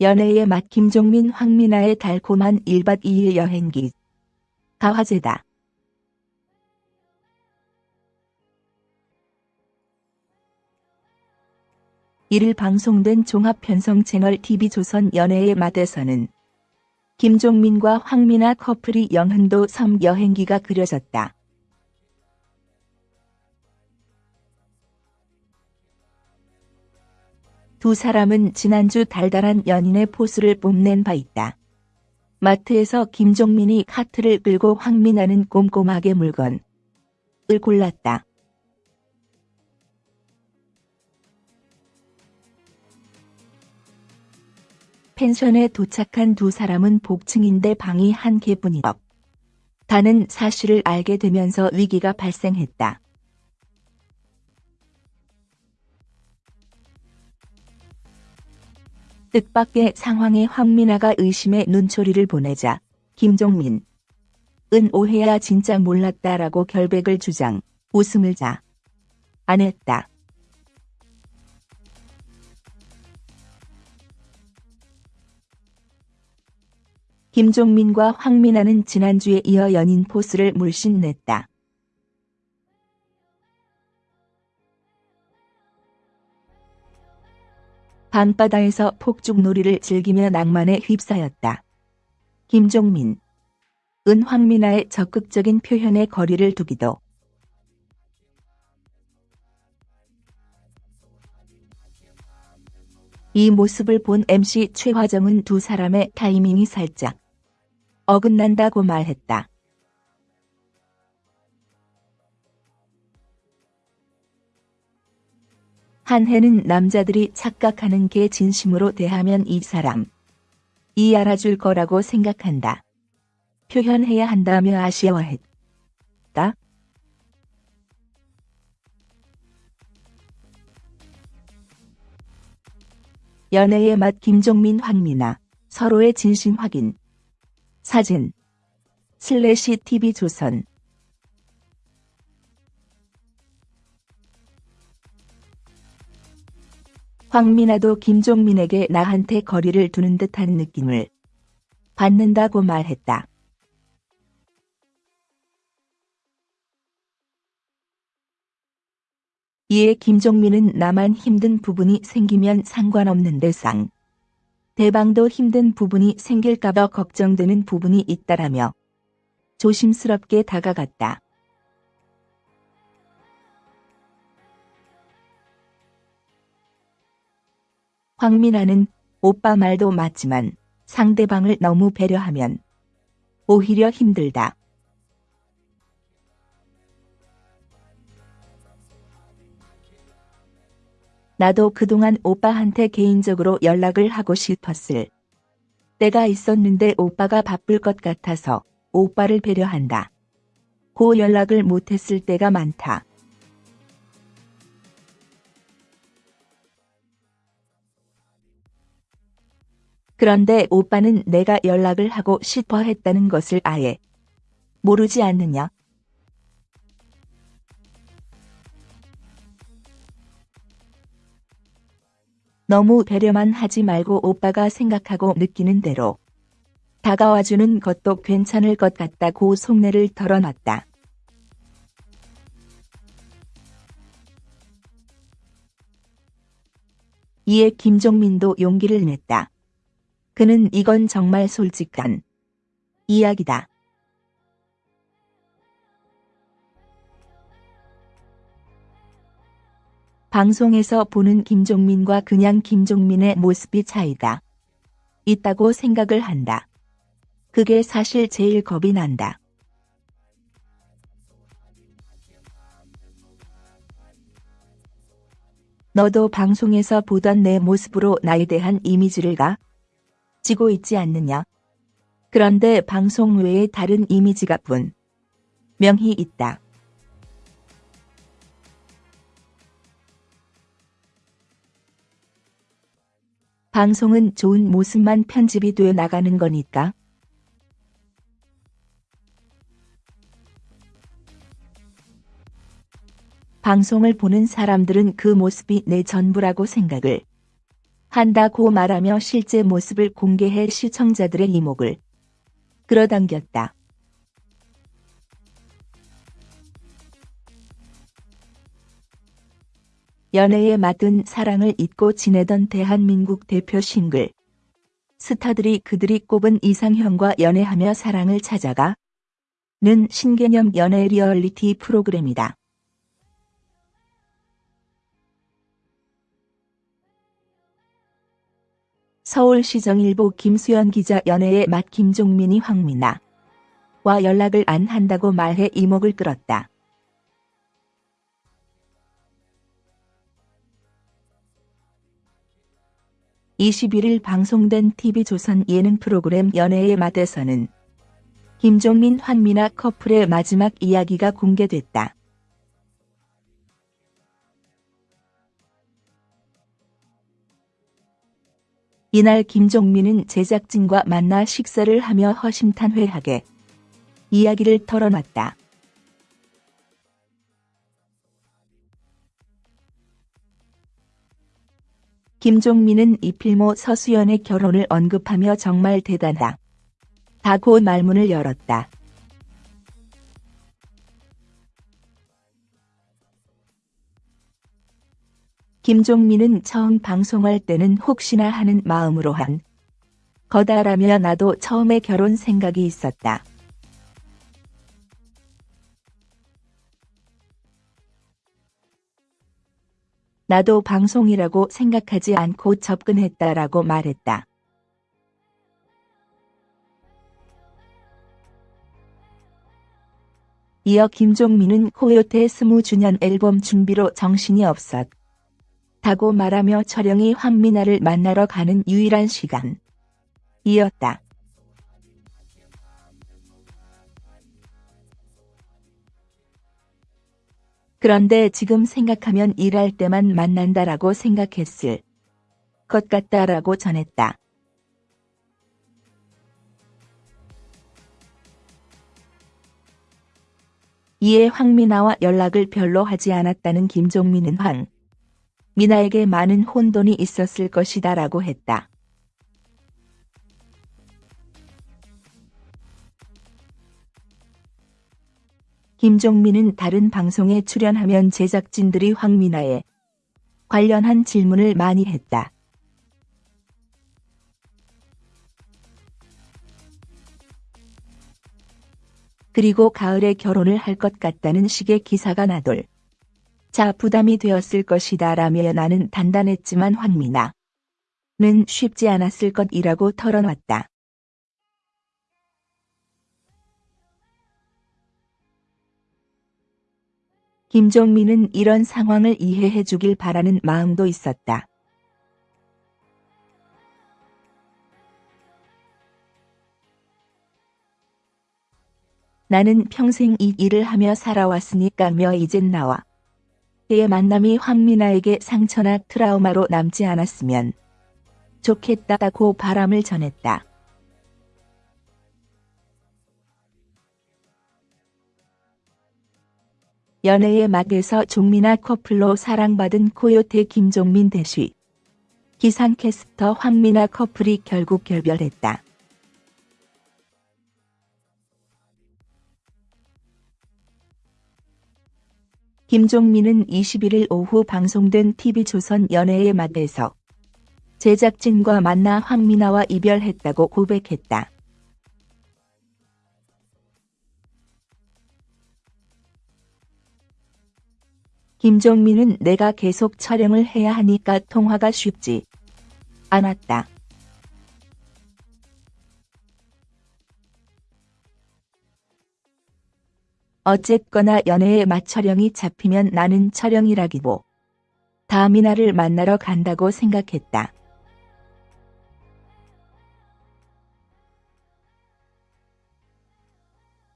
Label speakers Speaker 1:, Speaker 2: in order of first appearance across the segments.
Speaker 1: 연애의 맛 김종민 황미나의 달콤한 1박 2일 여행기. 가화제다. 이를 방송된 종합편성 채널 TV조선 연애의 맛에서는 김종민과 황미나 커플이 영흥도 섬 여행기가 그려졌다. 두 사람은 지난주 달달한 연인의 포스를 뽐낸 바 있다. 마트에서 김종민이 카트를 끌고 황미나는 꼼꼼하게 물건을 골랐다. 펜션에 도착한 두 사람은 복층인데 방이 한 개뿐이었. 다는 사실을 알게 되면서 위기가 발생했다. 뜻밖의 상황에 황민아가 의심의 눈초리를 보내자 김종민 은 오해야 진짜 몰랐다라고 결백을 주장 웃음을 자 안 했다. 김종민과 황민아는 지난주에 이어 연인 포스를 물씬 냈다. 밤바다에서 폭죽놀이를 즐기며 낭만에 휩싸였다. 김종민 은 황미나의 적극적인 표현에 거리를 두기도 이 모습을 본 MC 최화정은 두 사람의 타이밍이 살짝 어긋난다고 말했다. 한 해는 남자들이 착각하는 게 진심으로 대하면 이 사람 이 알아줄 거라고 생각한다. 표현해야 한다며 아쉬워했다. 연애의 맛 김종민 황미나 서로의 진심 확인 사진 슬래시 TV조선 황미나도 김종민에게 나한테 거리를 두는 듯한 느낌을 받는다고 말했다. 이에 김종민은 나만 힘든 부분이 생기면 상관없는데 상. 대방도 힘든 부분이 생길까봐 걱정되는 부분이 있다라며 조심스럽게 다가갔다. 황민아는 오빠 말도 맞지만 상대방을 너무 배려하면 오히려 힘들다. 나도 그동안 오빠한테 개인적으로 연락을 하고 싶었을 때가 있었는데 오빠가 바쁠 것 같아서 오빠를 배려한다. 고 연락을 못했을 때가 많다. 그런데 오빠는 내가 연락을 하고 싶어 했다는 것을 아예 모르지 않느냐? 너무 배려만 하지 말고 오빠가 생각하고 느끼는 대로 다가와주는 것도 괜찮을 것 같다고 속내를 털어놨다. 이에 김종민도 용기를 냈다. 그는 이건 정말 솔직한 이야기다. 방송에서 보는 김종민과 그냥 김종민의 모습이 차이가 있다고 생각을 한다. 그게 사실 제일 겁이 난다. 너도 방송에서 보던 내 모습으로 나에 대한 이미지를 가 지고 있지 않느냐. 그런데 방송 외에 다른 이미지가 분 명히 있다. 방송은 좋은 모습만 편집이 되어 나가는 거니까. 방송을 보는 사람들은 그 모습이 내 전부라고 생각을 한다고 말하며 실제 모습을 공개해 시청자들의 이목을 끌어당겼다. 연애에 맞은 사랑을 잊고 지내던 대한민국 대표 싱글. 스타들이 그들이 꼽은 이상형과 연애하며 사랑을 찾아가 는 신개념 연애 리얼리티 프로그램이다. 서울시정일보 김수연 기자 연애의 맛 김종민이 황미나 와 연락을 안 한다고 말해 이목을 끌었다. 21일 방송된 TV조선 예능 프로그램 연애의 맛에서는 김종민 환미나 커플의 마지막 이야기가 공개됐다. 이날 김종민은 제작진과 만나 식사를 하며 허심탄회하게 이야기를 털어놨다. 김종민은 이필모 서수연의 결혼을 언급하며 정말 대단하다. 다고 말문을 열었다. 김종민은 처음 방송할 때는 혹시나 하는 마음으로 한 거다라며 나도 처음에 결혼 생각이 있었다. 나도 방송이라고 생각하지 않고 접근했다라고 말했다. 이어 김종민은 코요태 20주년 앨범 준비로 정신이 없었. 다고 말하며 철영이 황미나를 만나러 가는 유일한 시간. 이었다. 그런데 지금 생각하면 일할 때만 만난다라고 생각했을 것 같다라고 전했다. 이에 황미나와 연락을 별로 하지 않았다는 김종민은 황 미나에게 많은 혼돈이 있었을 것이다 라고 했다. 김종민은 다른 방송에 출연하면 제작진들이 황미나에 관련한 질문을 많이 했다. 그리고 가을에 결혼을 할 것 같다는 식의 기사가 나돌. 자 부담이 되었을 것이다 라며 나는 단단했지만 황미나 는 쉽지 않았을 것이라고 털어놨다. 김종민은 이런 상황을 이해해 주길 바라는 마음도 있었다. 나는 평생 이 일을 하며 살아왔으니까며 이젠 나와 그의 만남이 황미나에게 상처나 트라우마로 남지 않았으면 좋겠다고 바람을 전했다. 연애의 막에서 종민아 커플로 사랑받은 코요태 김종민 대시. 기상캐스터 황미나 커플이 결국 결별했다. 김종민은 21일 오후 방송된 TV조선 연애의 맛에서 제작진과 만나 황미나와 이별했다고 고백했다. 김종민은 내가 계속 촬영을 해야 하니까 통화가 쉽지 않았다. 어쨌거나 연애에 맞촬영이 잡히면 나는 촬영이라기보 다미나를 만나러 간다고 생각했다.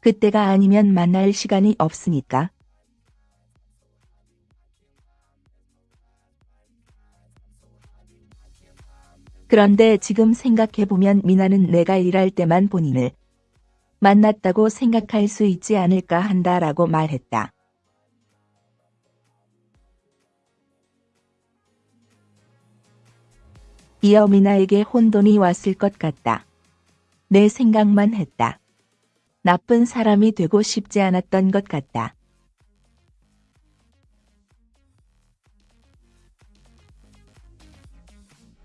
Speaker 1: 그때가 아니면 만날 시간이 없으니까. 그런데 지금 생각해보면 미나는 내가 일할 때만 본인을 만났다고 생각할 수 있지 않을까 한다라고 말했다. 이어미나에게 혼돈이 왔을 것 같다. 내 생각만 했다. 나쁜 사람이 되고 싶지 않았던 것 같다.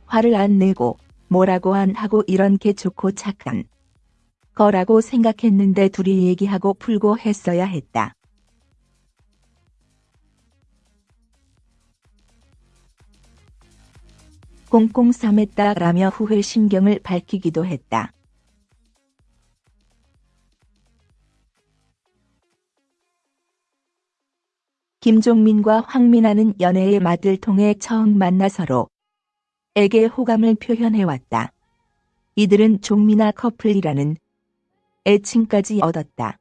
Speaker 1: 화를 안 내고 뭐라고 안 하고 이런 게 좋고 착한 거라고 생각했는데 둘이 얘기하고 풀고 했어야 했다. 꽁꽁 싸맸다라며 후회 심경을 밝히기도 했다. 김종민과 황민아는 연애의 맛을 통해 처음 만나 서로 에게 호감을 표현해왔다. 이들은 종민아 커플이라는 애칭까지 얻었다.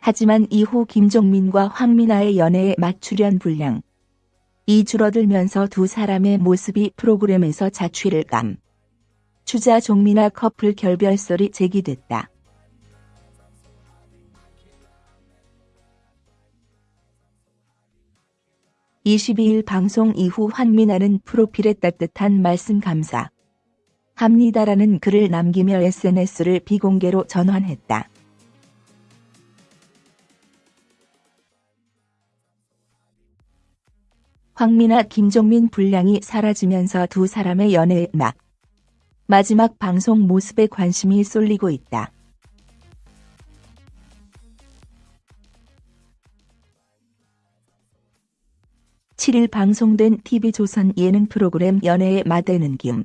Speaker 1: 하지만 이후 김종민과 황민아의 연애에 맞추련 분량 이 줄어들면서 두 사람의 모습이 프로그램에서 자취를 감. 주자 종민아 커플 결별설이 제기됐다. (22일) 방송 이후 황민아는 프로필에 따뜻한 말씀 감사 합니다라는 글을 남기며 SNS를 비공개로 전환했다. 황민아 김종민 분량이 사라지면서 두 사람의 연애의 막 마지막 방송 모습에 관심이 쏠리고 있다. (7일) 방송된 TV조선 예능 프로그램 연애의 마대는 김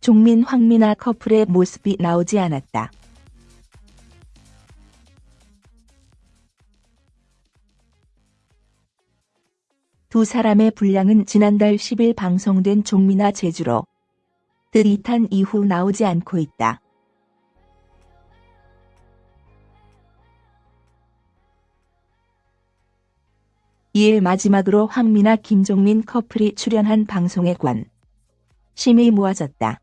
Speaker 1: 종민 황민아 커플의 모습이 나오지 않았다. 두 사람의 분량은 지난달 10일 방송된 종민아 제주로 드릿한 이후 나오지 않고 있다. 이에 마지막으로 황민아 김종민 커플이 출연한 방송에 관 심이 모아졌다.